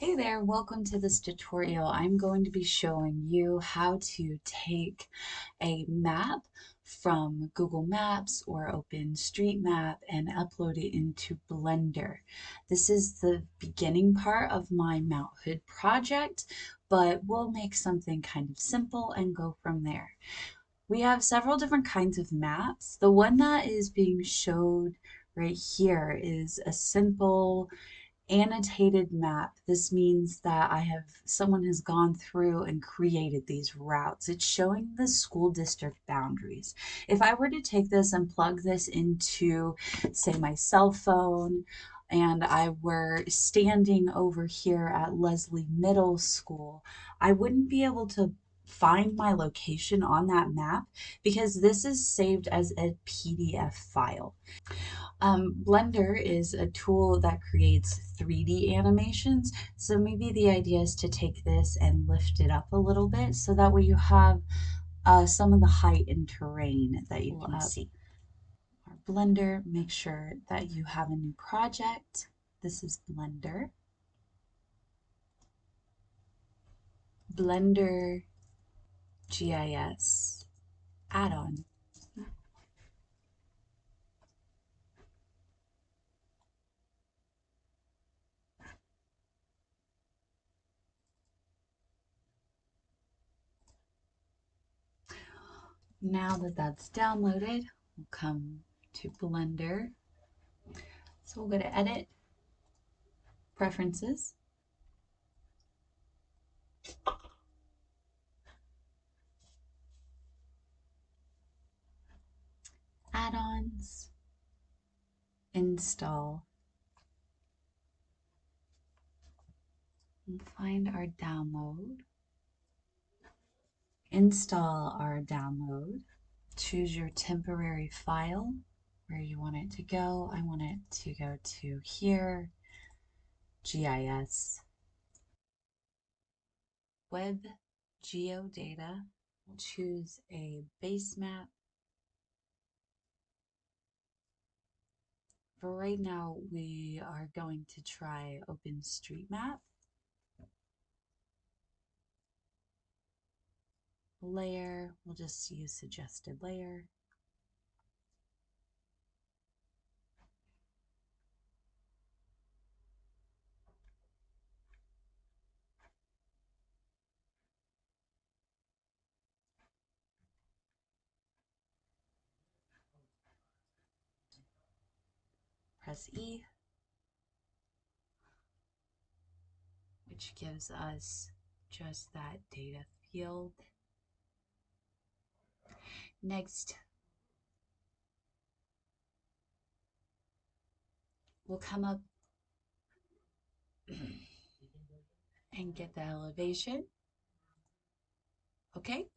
Hey there, welcome to this tutorial. I'm going to be showing you how to take a map from Google Maps or OpenStreetMap and upload it into Blender. This is the beginning part of my Mount Hood project, but we'll make something kind of simple and go from there. We have several different kinds of maps. The one that is being showed right here is a simple annotated map. This means that I have someone has gone through and created these routes. It's showing the school district boundaries. If I were to take this and plug this into, say, my cell phone, and I were standing over here at Leslie Middle School, I wouldn't be able to find my location on that map because this is saved as a PDF file. Um, Blender is a tool that creates 3D animations, so maybe the idea is to take this and lift it up a little bit so that way you have uh, some of the height and terrain that you can see. Our Blender, make sure that you have a new project. This is Blender. Blender GIS add-on. Now that that's downloaded, we'll come to Blender. So we'll go to Edit, Preferences, Add-ons, Install, and find our download install our download. Choose your temporary file where you want it to go. I want it to go to here, GIS, web geodata. Choose a base map. For right now, we are going to try OpenStreetMap. layer, we'll just use suggested layer. Press E, which gives us just that data field. Next, we'll come up and get the elevation. Okay,